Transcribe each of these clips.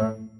Thank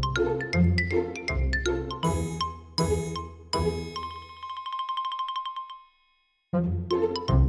Müzik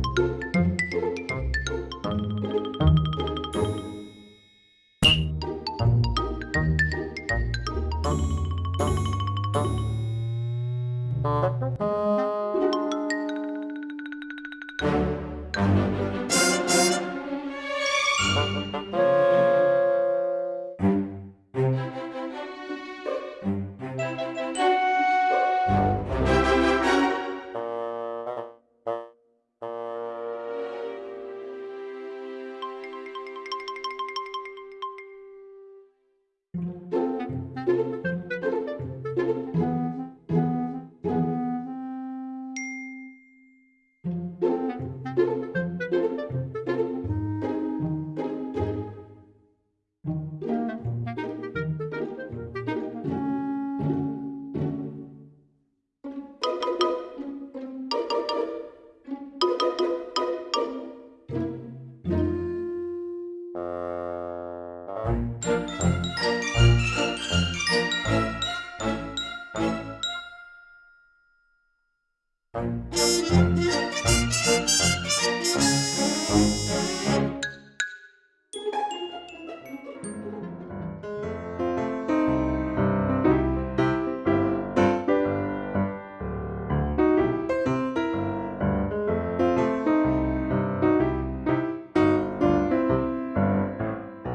Thank you.